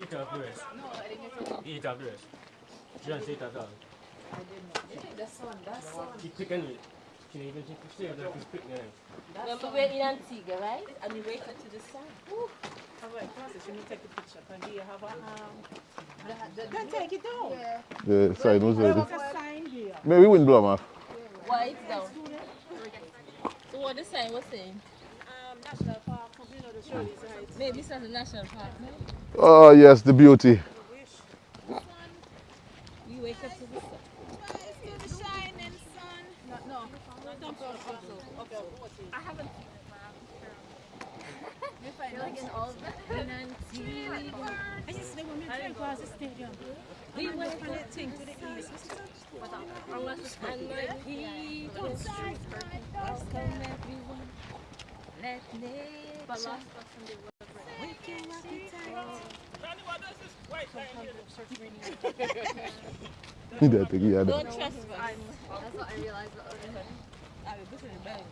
Eat up the rest. Eat up the rest. John, say that dog. That's one, that's one. Keep picking it. Can you even take the stairs if you pick them? Remember we're in Antigua, right? And we wake up to the sun. Have a process, you need to take the picture. And do you have a, um, then take it down. The sign was There ready. was a sign here. Maybe wind blow 'em off. Why it's down? So what the sign was saying? Um, National Park, you know, the Shirley's Heights. Maybe it's not a national park, no? Oh, yes, the beauty. You wake up to the sun. No, no, no, no, okay, okay. I haven't. Like in all of In Antigua. I just think when we came across the stadium, We went and it thing to the east. Unless it's and my people welcome everyone. Let nature wake your appetite. that thing, yeah. Don't trespass. That's what I realized the other day. I mean, this is bad.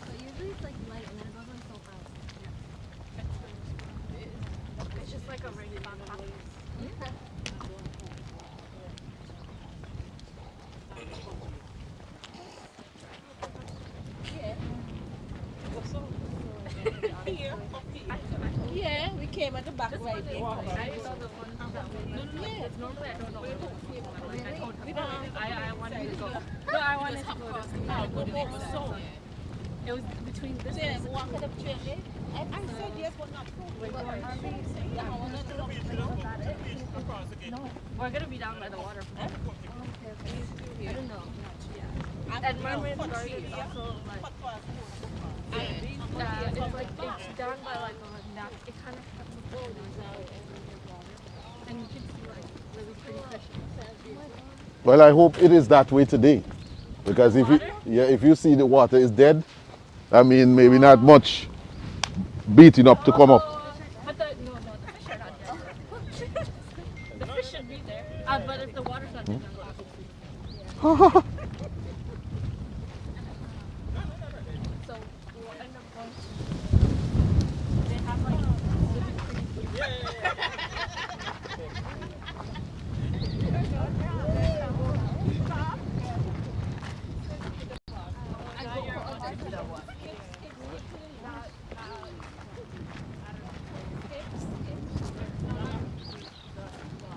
But usually it's like light and then it goes on so fast. It's just like a regular Yeah, we came at the back right there. I saw the one uh-huh. that way. Yeah. Normally I don't know. Like I told We don't uh-huh. I, I wanted to go. No, I wanted to go. This, no, oh, so it was between this Yeah, place. walk it up train there. I said yes, but not true. Yeah, I want to look No, we're gonna be down by the water. I don't know. And Mermaid Garden is also like. Yeah, it's like it's down by like a nap. It kind of has the boulders out and you can see like really pretty fish. Well, I hope it is that way today. Because if you, yeah, if you see the water is dead, I mean, maybe not much beating up to come up. But the no, no, the fish are not there. the fish should be there. Uh, but if the water's not there, then we'll have to see. So we'll end up going. to- They have like really pretty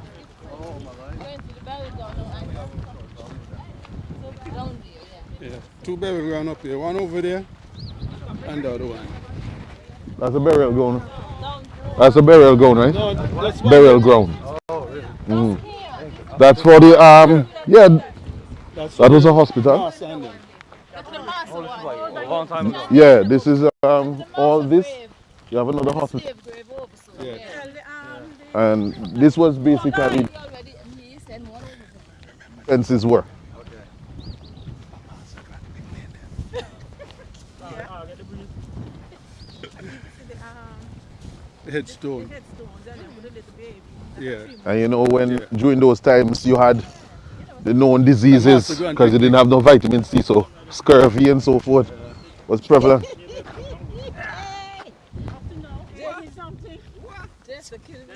Going to the belly down now, and so down there, yeah. Yeah, two burial ground up here, one over there and the other one. That's a burial ground. That's a burial ground, right? No, that's Burial ground. Mm. That's for the, um, yeah, that's that was a hospital. Mass and them. That's the master one. A long time ago. Yeah, this is, um, all this. You have another hospital. Slave grave over, so, Yeah. yeah. Tell the, And this was basically He already, he sent one over there. fences were. the, um, The headstone. and then with the little baby. Yeah. And you know, when Yeah. during those times you had the known diseases Master, go and because you didn't have no vitamin C, so scurvy and so forth was prevalent. Have to know. There is something. Just the kid.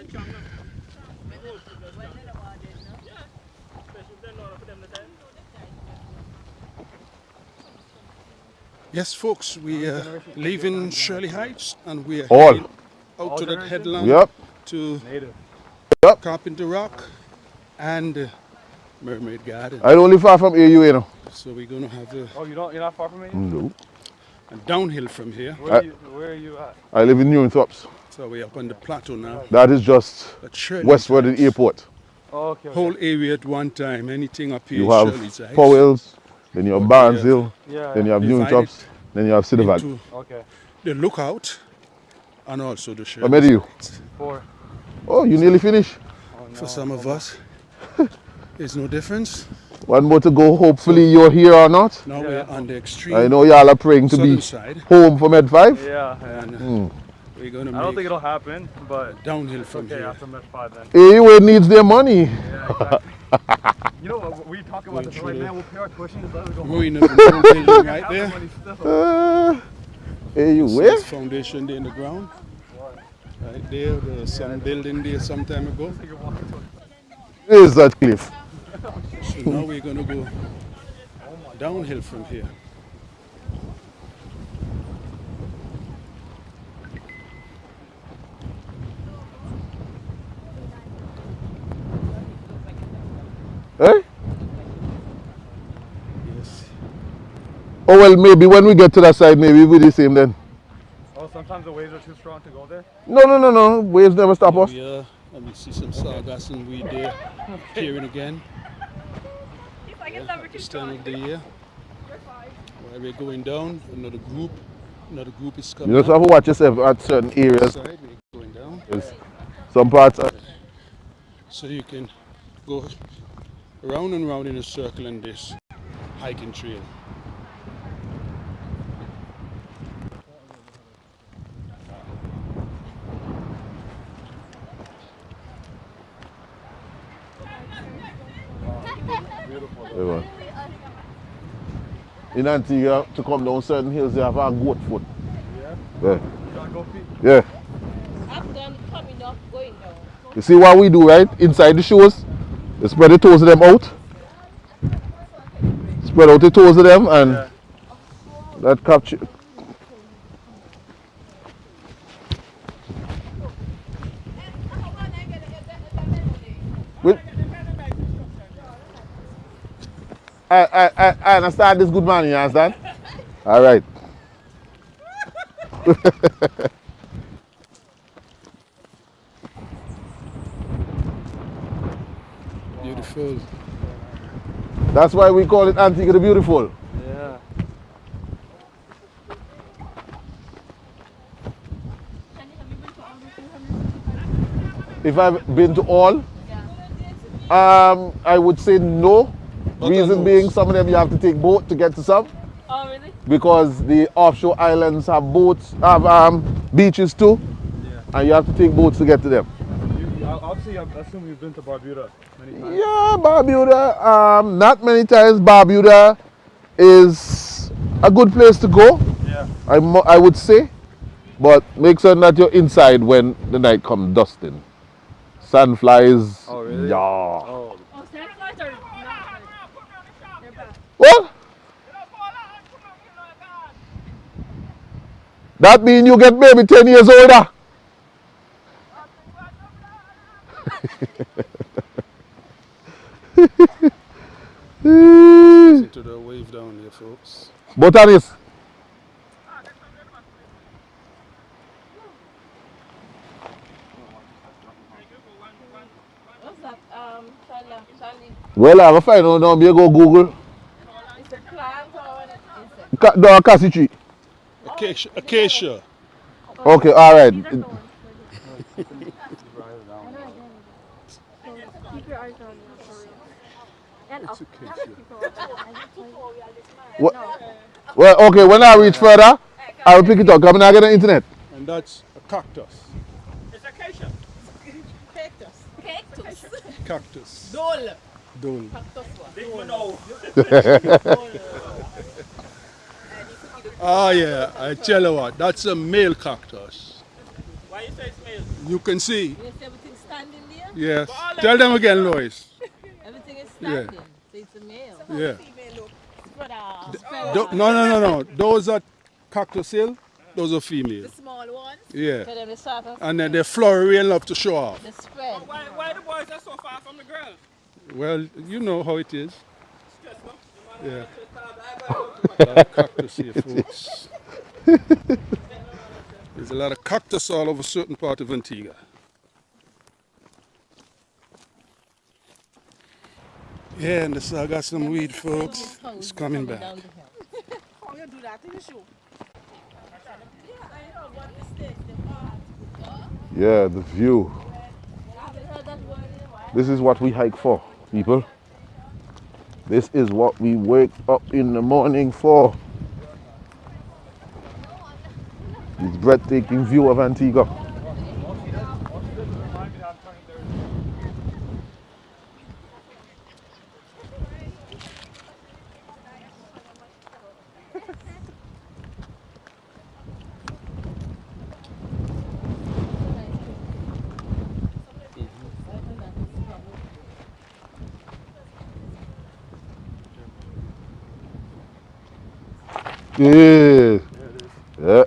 Yes, folks, we uh, are leaving Shirley Heights and we are All. Heading out to that headland Yep. to Native. Carpenter Rock and uh, Mermaid Garden. I only far from here, you know. So we're going to have a, Oh, you don't? You're not far from me. No. And downhill from here. Where, I- are you, where are you at? I live in Newingthorpes. So we're up on the plateau now. That is just westward of Heights, the airport. Oh, okay. okay. Whole area at one time. Anything up here You have Shirley's Powell's, then you have Okay, Barnesville, Yeah. then you have Divided Newingthorpes, then you have Cedar Valley. into Okay. the lookout and also the I Shirley's met you. Four. Oh, you nearly finished. Oh, no. For some of us, there's no difference. One more to go. Hopefully you're here or not. Now Yeah. we're on the extreme I know y'all are praying to southern be side, home for Med 5. Yeah. yeah. and Hmm. we're going to I don't think it'll happen, but downhill from okay here. after Met Five then. AUA needs their money. Yeah, exactly. you know what? We talk about Going this through right the now. We'll pay our tuition. Just let it go. Ruin of the building right the there. money still. Uh, Hey, you where? foundation there in the ground. Right there, there's some building there some time ago. Where is that cliff? So now we're gonna go downhill from here. Oh well, maybe when we get to that side, maybe we'll be the same then. Oh, sometimes the waves are too strong to go there. No, no, no, no. Waves never stop us. We uh, let me see some sargassum and weed there, appearing again. He's like, it's never too This time strong. of the year. You're fine. While we're going down, another group, another group is coming You coming. just have to watch yourself at certain areas. side, we're going down. Yes. Some parts. Are, So you can go round and round in a circle in this hiking trail. Everyone. In Antigua, to come down certain hills, you have a goat foot. Yeah. Yeah. You gotta go feet. Yeah. I've done coming up. You see what we do, right? Inside the shoes, you spread the toes of them out. Spread out the toes of them and Yeah. that capture. I, I, I, I understand this good man, you understand? All right. Beautiful. That's why we call it Antigua the Beautiful. Yeah. If I've been to all, um, I would say no. Not Reason being, some of them you have to take boat to get to some Oh, really? because the offshore islands have boats, have um, beaches too, Yeah. and you have to take boats to get to them. You, you- obviously, I assume you've been to Barbuda many times. Yeah, Barbuda, um, not many times. Barbuda is a good place to go, Yeah. I, I would say, but make sure that you're inside when the night comes dusting. Sandflies. Oh, really? Yeah. Oh. Oh, sandflies are not good. They're bad. What? That mean you get maybe 10 years older. Listen to the wave down there, folks. Botanist. What's that? Um, Charlie, Charlie, Well, I will find out now. You go Google. it's a plant or an insect? Ca- no, cassie tree. Acacia. Acacia. Okay, all right. These are thorns. Keep your eyes on them for real. And up. What? Well, okay, when I reach further, I will pick it up. Come and I get the internet. And that's a cactus. It's acacia. Cactus. Cactus. Cactus. Dole. Dole. Ah, yeah. I tell you what, that's a male cactus. Why you say it's male? You can see. You see everything standing there? Yes. Tell them again, Lois. Everything is Yeah. standing. So it's a male. Yeah. Female look. Spread out. Tho- no, no, no, no. Those are cactus hill. Those are female. The small ones. Yeah. So then they start off. And then they flowery and love to show off. The spread. Why, why the boys are so far from the girls? Well, you know how it is. Yeah. cactus here, folks. There's a lot of cactus all over certain part of Antigua. Yeah, and I got some weed, folks. It's coming back. Yeah, the view. This is what we hike for, people. This is what we wake up in the morning for. This breathtaking view of Antigua. Yeah. Yeah, it is. Yeah.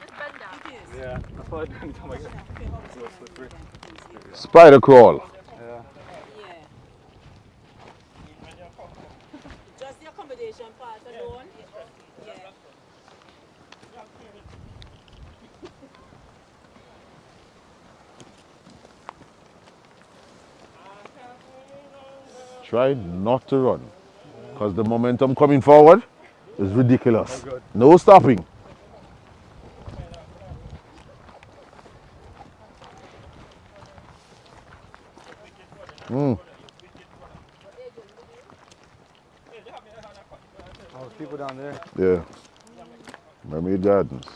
Just bend down. Yeah, that's what I do anytime I get. Spider crawl. Yeah. Yeah. Just the accommodation part alone? Yeah. Try not to run. Because the momentum coming forward is ridiculous. No stopping. Mm. Oh, people down there. Yeah. Mermaid Gardens.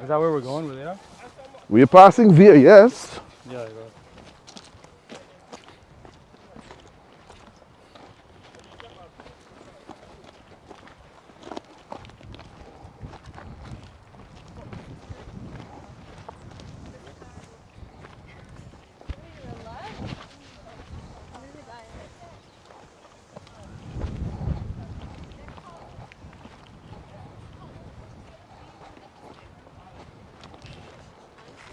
Is that where we're going? We're there? We're passing via, yes. Yeah, I got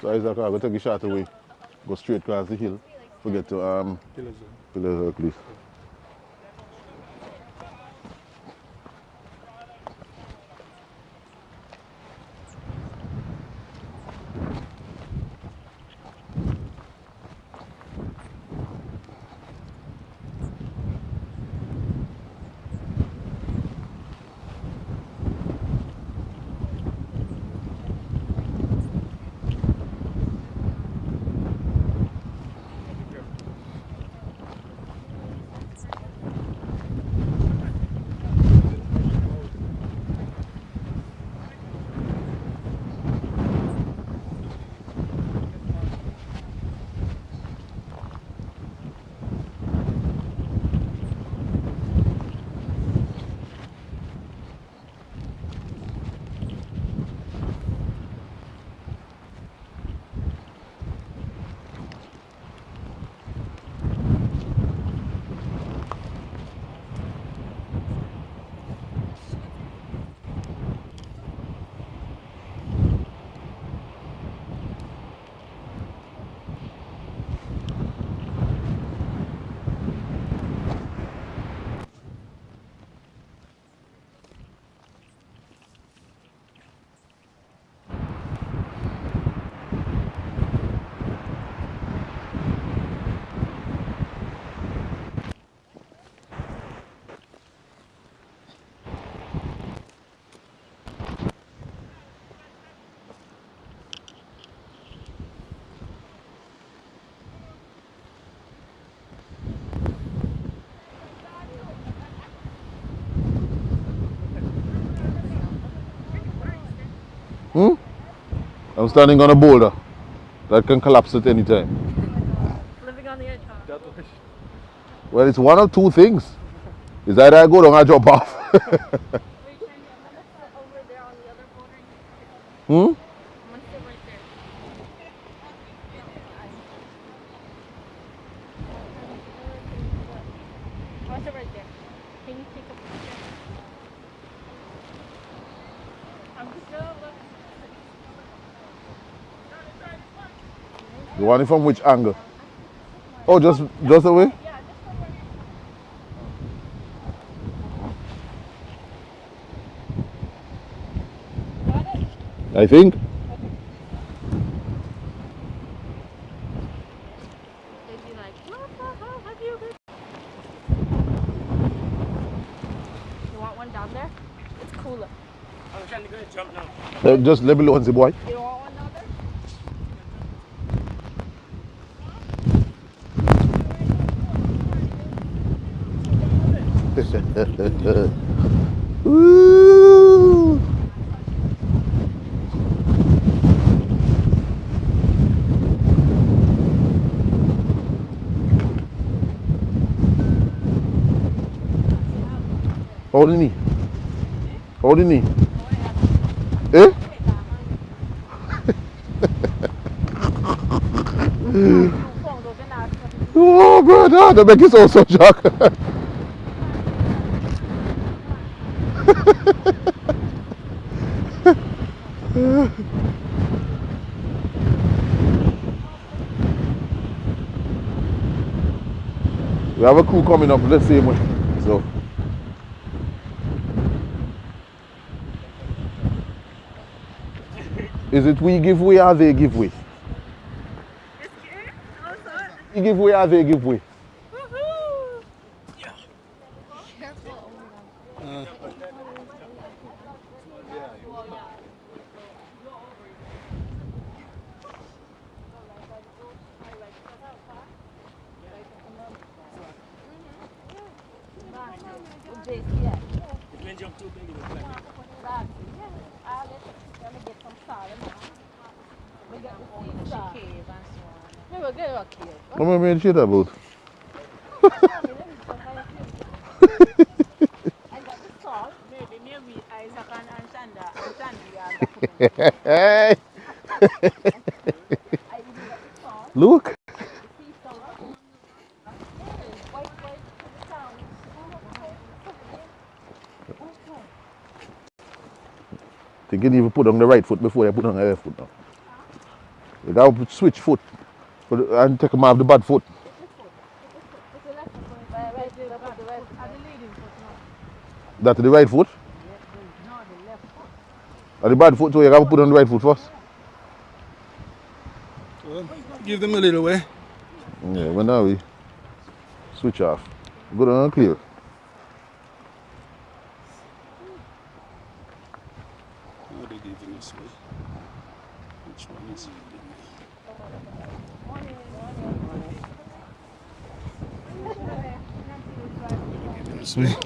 So Isaac, I'm going to take a shot away. Go straight across the hill. Forget to um, Pillars. Pillars Hercules. Hmm? I'm standing on a boulder that can collapse at any time. Living on the edge, huh? Well, it's one of two things. Is either I go down or jump off. Were you trying to, I'm gonna sit over there on the other boulder. hmm? I'm gonna sit right there. I want to sit right there. Can you take a picture? I'm just gonna look. You want it from which angle? Oh, just just away? Yeah, just from where Got it? I think. They'd be like, what the hell have you been? You want one down there? It's cooler. I'm trying to go and jump now. Uh, just let me look and see, boy. You don't want one down there? Woo! Hold. Hold the knee. Eh? Oh, brother, that make you so so shocked. we have a crew coming up let's see way. So is it we give way or they give way? We give way or they give way? When jump too big, it Ну, мы меньше работаем. Hey! They can even put on the right foot before they put on the left foot now. They gotta switch foot for the, and take them off the bad foot. It's the left foot. Right, right, the left, the right. Are the leading foot? That's the right foot. No, the left foot. And the bad foot, so you gotta put on the right foot first. Well, give them a little way. Yeah, but now we switch off. Good and clear. Oh, they giving us way. Which one is it? Giving us way. They're giving us way.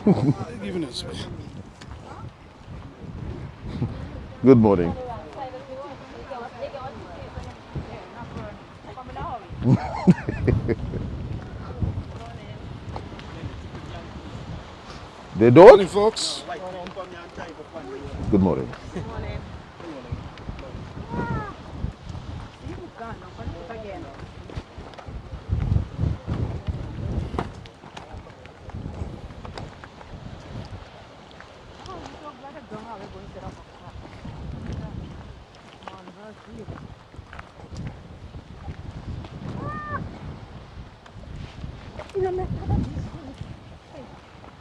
Good morning. They don't? folks. Good morning. Gone now, come put again. Oh, you so glad I don't have it going to set up a car. Man, that's weird. You know, let's have a this one. Hey,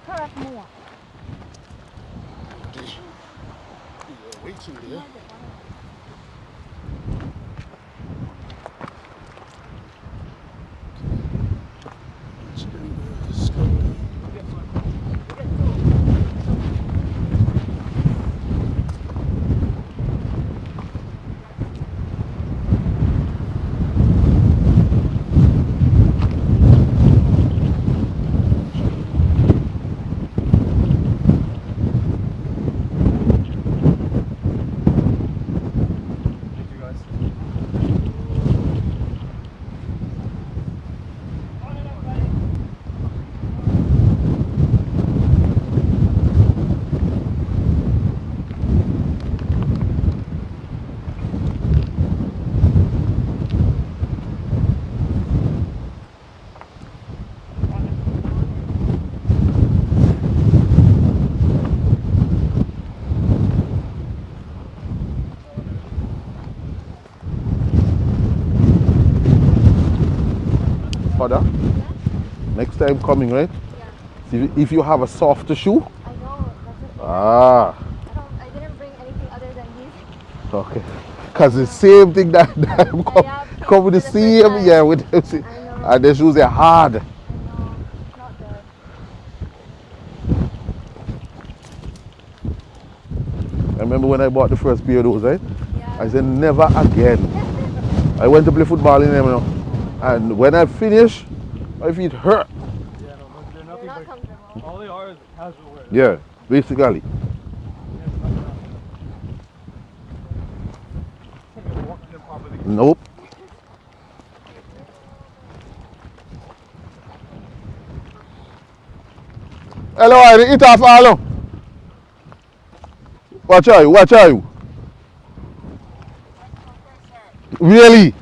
carrot more. You're waiting there. Father, next time coming, right? See if- you have a softer shoe, I know, that's it. ah, I don't, I didn't bring anything other than these. okay. Cause the same thing that, that come, Yeah, come with the the same, yeah, with I know. and the shoes are hard. I know, it's not good. I remember when I bought the first pair of those, right? Yeah. I said never again. I went to play football in them, you and when I finish, my feet hurt. Yeah, no, but they're They're not but all they are is casual wear. Yeah, basically. Nope. Hello, I eat off all. Watch out, watch out. Really?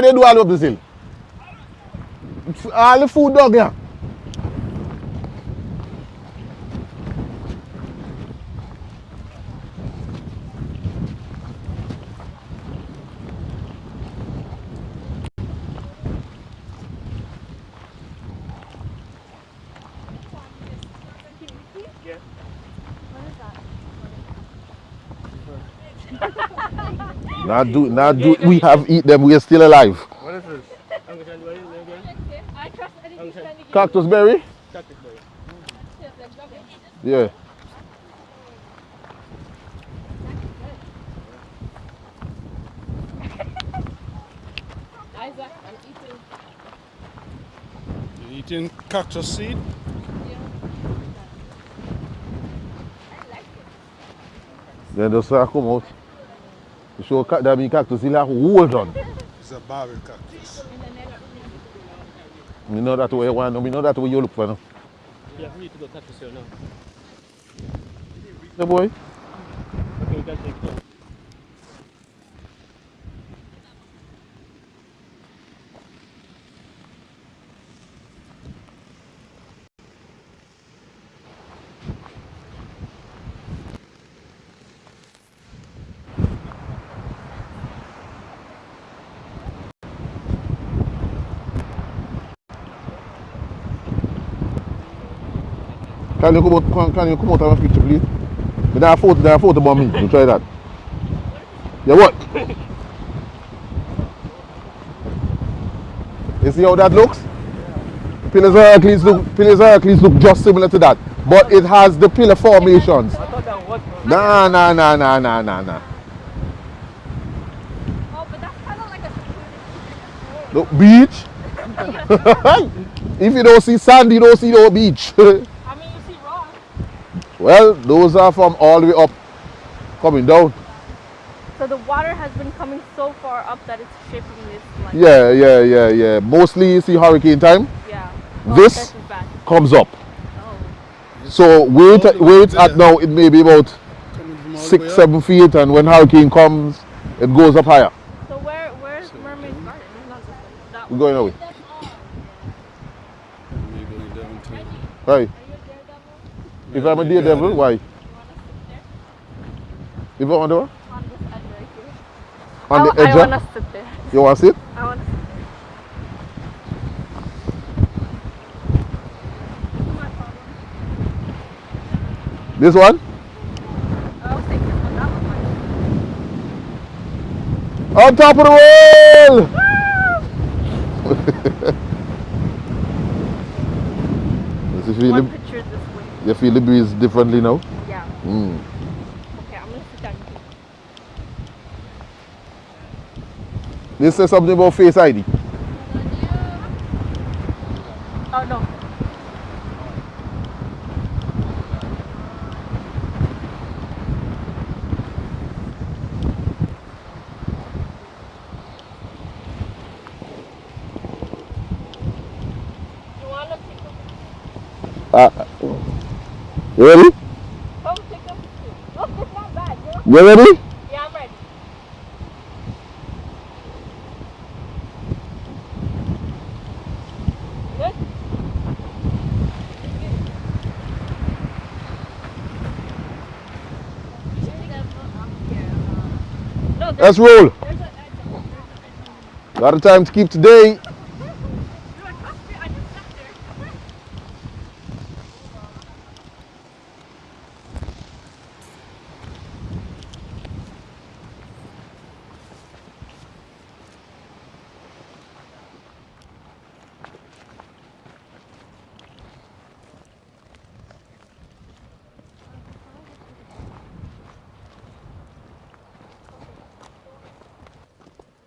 de do al opzil. Al foud dog yan. Yeah. What is that? Not do, not do. We have eat them. We are still alive. What is this? Uncle John, what is it? I trust anything Sandy gives Cactus berry. Cactus berry. Yeah. Isaac, I'm eating. Cactus seed? Then just uh, come out. You show that big cactus, it like hold on. It's a barrel cactus. You know that way you want, you know that way you look for now. You have me to go cactus here now. Hey boy. Okay, you guys take it off. Can you come out? Can, can you come out of my picture, please? But there are photo. There are photo about me. You try that. Yeah, what? You see how that looks? Pillars Hercules look. Pillars Hercules look just similar to that, but it has the pillar formations. I thought that was Nah, nah, nah, nah, nah, nah, nah. Oh, but that's kind of like a. Look, beach. if you don't see sand, you don't see no beach. I mean, you see rock. Well, those are from all the way up, coming down. So the water has been coming so far up that it's shaping this like. Yeah, yeah, yeah, yeah. Mostly you see hurricane time Yeah. Oh, this- this comes up. Oh. So where it, All the way where it's at now, it may be about Coming from all the way six, seven feet, and when hurricane comes, it goes up higher. So where where's Mermaid Garden? It's not just like that We're going away. We're going down to Right. If I'm a daredevil, why? I want to, On this edge right here. on the I, edge, I want to sit there. you want to sit? I want to sit there. This one? I was thinking on that one. On top of the world! Does you feel, One the, picture this way. You feel the breeze differently now? Yeah. Mm. Okay, I'm gonna sit down says something about Face ID. Oh no. You wanna take a Uh, you ready? take? Look, not you ready? Yeah, I'm ready. Roll. Got a time to keep today. You're like, "Must be- I just sat there."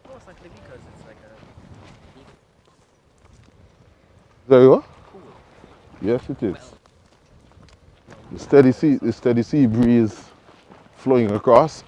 Most likely because it's like a There you go. Yes, it is. The steady sea, the steady sea breeze flowing across.